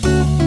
Bye.